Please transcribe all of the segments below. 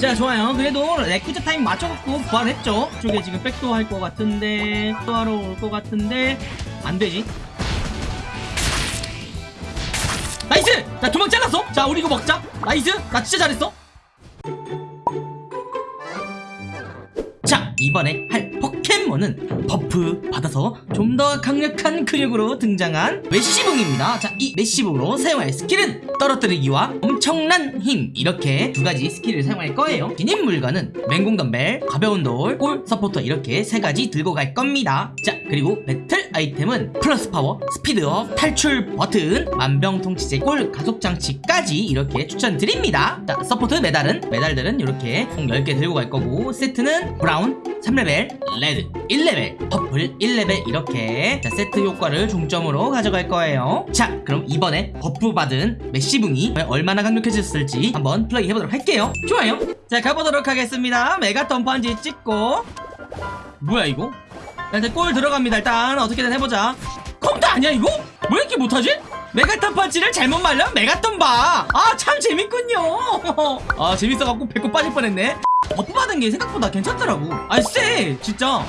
자 좋아요. 그래도 레쿠쟈 타임 맞춰갖고 부활했죠? 쪽에 지금 백도 할 것 같은데 또 하러 올 것 같은데 안되지? nice! 자 두 명 잘랐어? 자 우리 이거 먹자. nice! 나 진짜 잘했어 이번에 할 포켓몬은 buff 받아서 좀 더 강력한 근육으로 등장한 매시붕입니다. 자 이 매시붕으로 사용할 스킬은 떨어뜨리기와 엄청난 힘 이렇게 두 가지 스킬을 사용할 거예요. 지닌 물건은 맹공 덤벨, 가벼운 돌, 골 서포터 이렇게 세 가지 들고 갈 겁니다. 자 그리고 배틀 아이템은 플러스 파워, 스피드업, 탈출 버튼, 만병통치제 골 가속 장치까지 이렇게 추천드립니다. 자 서포트 메달은 메달들은 이렇게 총 10개 들고 갈 거고 세트는 brown 3레벨, red 1레벨, purple 1레벨 이렇게. 자 세트 효과를 중점으로 가져갈 거예요. 자 그럼 이번에 buff 받은 매시붕이 얼마나 강력해졌을지 한번 플레이 해보도록 할게요. 좋아요. 자 가보도록 하겠습니다. 메가톤 펀치 찍고. 뭐야 이거? 일단 골 들어갑니다. 일단 어떻게든 해보자. 컴퓨터 아니야 이거? 왜 이렇게 못하지? 메가톤 펀치를 잘못 말려 메가톤 봐아 참 재밌군요. 아 재밌어갖고 배꼽 빠질 뻔했네 buff 받은 게 생각보다 괜찮더라고. 아싸! 진짜.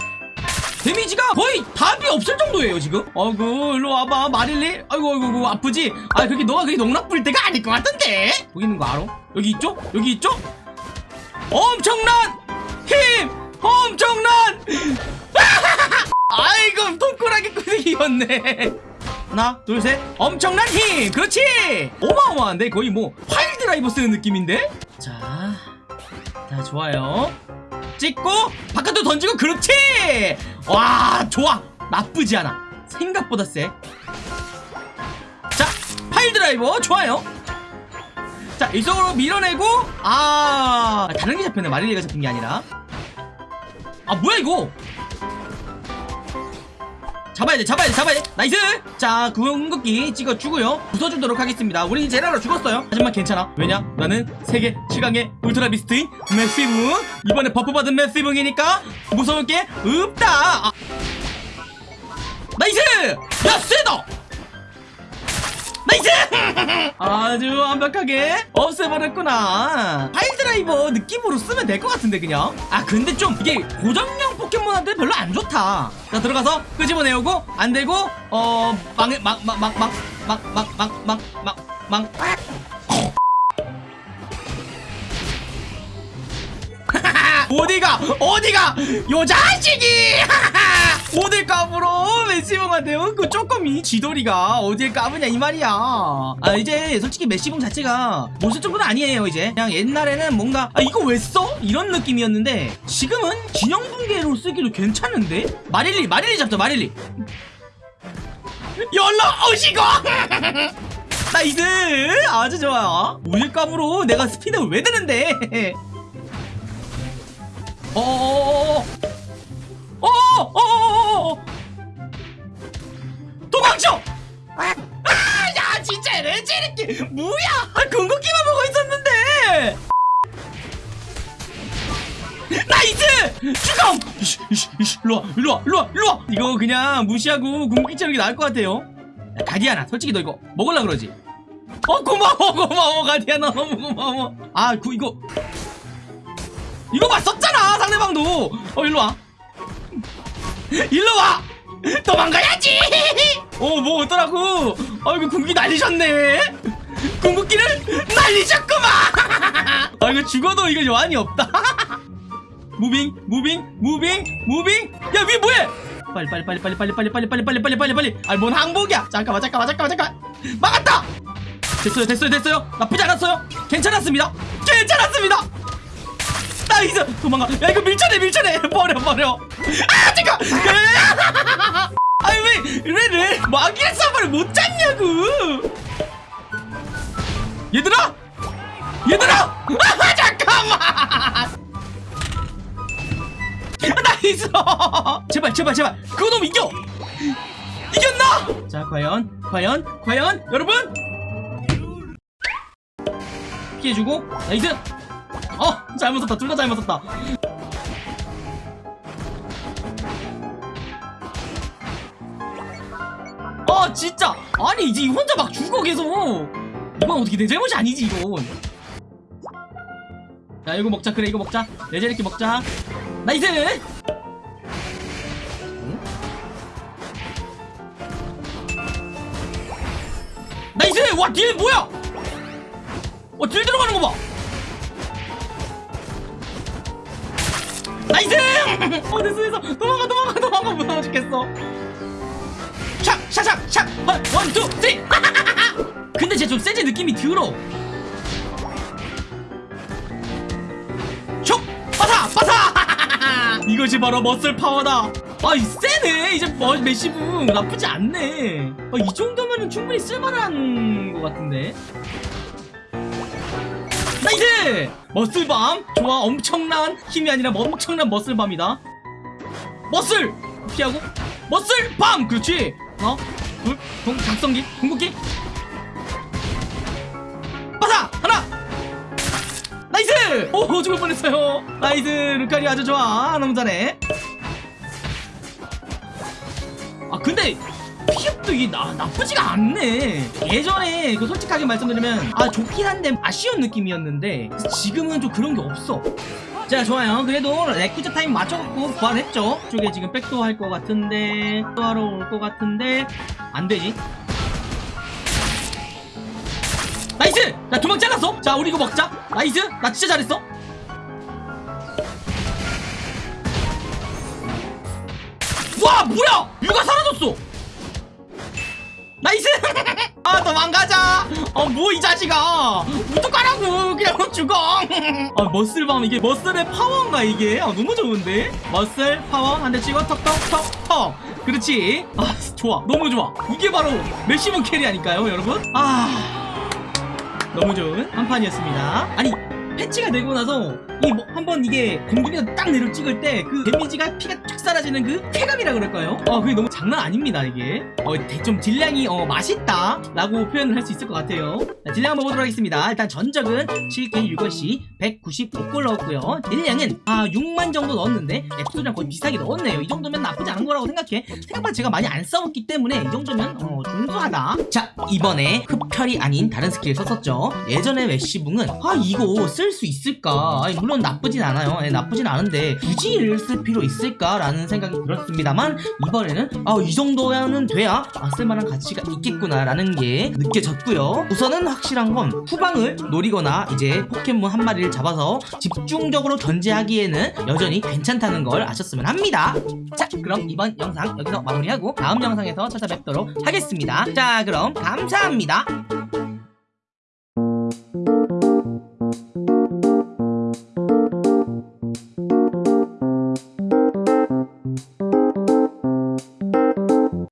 데미지가 거의 답이 없을 정도예요 지금. 아이고 일로 와봐 마릴리. 아이고 아이고 아이고 아프지? 아 그렇게 너가 그렇게 농락 부릴 때가 아닐 것 같은데. 거기 있는 거 알아? 여기 있죠? 여기 있죠? 엄청난 힘! 엄청난! 아이고 통콜하게 꾸덕이었네. 하나 둘 셋. 엄청난 힘! 그렇지! 어마어마한데? 거의 뭐 파일 드라이버 쓰는 느낌인데? 자, 자 좋아요. 찍고 바깥으로 던지고 그렇지! 와 좋아. 나쁘지 않아. 생각보다 세자 파일 드라이버. 좋아요. 자 이쪽으로 밀어내고 아 다른 게 잡혔네. 마릴리가 잡힌 게 아니라. 아 뭐야 이거 잡아야 돼 잡아야 돼 잡아야 돼. nice! 자 궁극기 찍어주고요. 부숴주도록 하겠습니다. 우리 제라오라 죽었어요. 하지만 괜찮아. 왜냐? 나는 세계 최강의 울트라 비스트인 매시붕 이번에 buff 받은 매시붕이니까 무서울 게 없다. 아. nice! 야 세다 nice 아주 완벽하게 없애버렸구나 pile driver 느낌으로 쓰면 될 것 같은데 그냥 아 근데 좀 이게 고정형 포켓몬한테 별로 안 좋다 자 들어가서 끄집어내오고 안되고 어 망해 망망망망망망망망망 어디가? 어디가? 요 자식이! 어딜 까불어 매시붕한테요 그 쪼꼬미 지돌이가 어딜 까부냐 이 말이야. 아 이제 솔직히 매시붕 자체가 못쓸 정도는 아니에요 이제. 그냥 옛날에는 뭔가 아 이거 왜 써? 이런 느낌이었는데 지금은 기념붕괴로 쓰기로 괜찮은데? 마릴리 마릴리 잡자 마릴리. 연락 오시고! nice! 아주 좋아 어딜 까불어 내가 스피드를 왜 드는데 어어어어어 어어어어어어 도망쳐! 아, 야 진짜 레지에레키 뭐야? 아, 궁극기만 보고 있었는데. nice! 죽음! 이씨, 이씨, 이씨, 일로와, 일로와, 일로와, 일로와! 이거 그냥 무시하고 궁극기 치는 게 나을 것 같아요. 야, 가디아나, 솔직히 너 이거 먹을라 그러지? 어, 그, 이거. 이거 봤었잖아, 상대방도! 어, 일로와. 일로와! 도망가야지! 어, 뭐 어더라고? 아이고, 궁극기 날리셨네? 궁극기를 날리셨구만! 아, 이거 죽어도 이거 여한이 없다. moving, moving, moving, moving! 야, 위에 뭐해? 빨리, 빨리, 빨리, 빨리, 빨리, 빨리, 빨리, 빨리, 빨리, 빨리, 빨리, 빨리. 아니, 뭔 항복이야? 잠깐만, 잠깐만, 잠깐만, 잠깐. 막았다! 됐어요, 됐어요, 됐어요. 나쁘지 않았어요. 괜찮았습니다. 괜찮았습니다. nice! 도망가. 야, 이거 밀쳐내, 밀쳐내. 버려, 버려. 아, 잠깐! 아니 왜, 왜, 왜 마기의 사발을 못 잡냐고 얘들아 얘들아 아 잠깐만 nice 제발 제발 제발 그거 놈 이겨 이겼나 자 과연 과연 과연 여러분 피해주고 nice 어? 잘못 썼다. 둘 다 잘못 썼다. 아 진짜. 아니 이제 혼자 막 죽어 계속. 이건 어떻게 내 잘못이 아니지 이건. 자 이거 먹자. 그래 이거 먹자. 레지에레키 먹자. nice! nice! 와 deal 뭐야? 와 deal 들어가는 거봐 nice! 어 됐어 도망가 도망가 도망가. 무서워 죽겠어. 샥샥샥샥 one two three. 근데 쟤 좀 세지 느낌이 들어. 촉! 빠사! 빠사! 이것이 바로 muscle 파워다. 아이 세네. 이제 뭐 매시붕 나쁘지 않네. 아, 이 정도면은 충분히 쓸만한 것 같은데 nice! muscle bomb 좋아 엄청난 힘이 아니라 엄청난 muscle bomb이다 muscle! 피하고 muscle bomb! 그렇지 하나 둘 공, 각성기 궁극기 빠사! 하나 nice! 오 죽을 뻔했어요 nice 루카리오 아주 좋아 너무 잘해 아 근데 피흡도 이게 나, 나쁘지가 않네. 예전에 그 솔직하게 말씀드리면 아 좋긴 한데 아쉬운 느낌이었는데 지금은 좀 그런 게 없어. 자 좋아요. 그래도 레쿠자 타임 맞춰갖고 부활했죠. 쪽에 지금 백도 할 것 같은데 또 하러 올 것 같은데 안되지? nice! 나 두 명 잘랐어. 자 우리 이거 먹자. nice! 나 진짜 잘했어. 와 뭐야! 유가 사라졌어 nice! 아 도망가자! 어뭐 이 자식아! 어떡하라고! 그냥 죽어! 아 muscle bomb 이게 muscle의 파워인가 이게? 아 너무 좋은데? muscle 파워? 한 대 찍어 턱턱턱턱! 그렇지. 아 좋아. 너무 좋아. 이게 바로 매시붕 carry 아니까요 여러분. 아 너무 좋은 한 판이었습니다. 아니 패치가 되고 나서 이 뭐 한번 이게 공중에서 딱 내려 찍을 때 그 데미지가 피가 쫙 사라지는 그 쾌감이라 그럴까요? 어 그게 너무 장난 아닙니다 이게. 어 좀 딜량이 어 맛있다 라고 표현을 할 수 있을 것 같아요. 자, 딜량 한번 보도록 하겠습니다. 일단 전적은 7kill 6어시 195골 넣었고요. 딜량은 아 6만 정도 넣었는데 앱솔이랑 거의 비슷하게 넣었네요. 이 정도면 나쁘지 않은 거라고 생각해. 생각보다 제가 많이 안 싸웠기 때문에 이 정도면 어 준수하다. 자 이번에 흡혈이 아닌 다른 스킬 썼었죠. 예전에 매시붕은 아 이거 쓸수 있을까? 아니, 물론 나쁘진 않아요. 예, 나쁘진 않은데 굳이 쓸 필요 있을까라는 생각이 들었습니다만 이번에는 아 이 정도는 돼야 아, 쓸만한 가치가 있겠구나라는 게 느껴졌고요. 우선은 확실한 건 후방을 노리거나 이제 포켓몬 한 마리를 잡아서 집중적으로 견제하기에는 여전히 괜찮다는 걸 아셨으면 합니다. 자 그럼 이번 영상 여기서 마무리하고 다음 영상에서 찾아뵙도록 하겠습니다. 자 그럼 감사합니다